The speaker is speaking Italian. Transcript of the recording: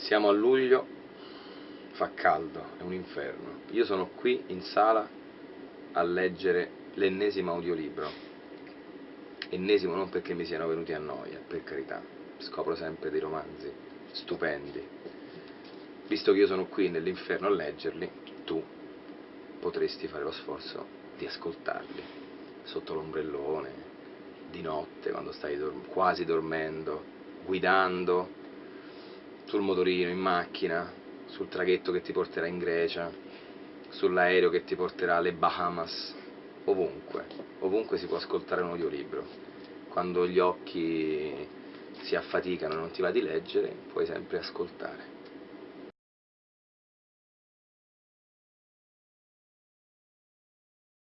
Siamo a luglio, fa caldo, è un inferno. Io sono qui in sala a leggere l'ennesimo audiolibro. Ennesimo non perché mi siano venuti a noia, per carità, scopro sempre dei romanzi stupendi. Visto che io sono qui nell'inferno a leggerli, tu potresti fare lo sforzo di ascoltarli, sotto l'ombrellone, di notte, quando stai dorm quasi dormendo, guidando, sul motorino, in macchina, sul traghetto che ti porterà in Grecia, sull'aereo che ti porterà alle Bahamas, ovunque, ovunque si può ascoltare un audiolibro. Quando gli occhi si affaticano e non ti va di leggere, puoi sempre ascoltare.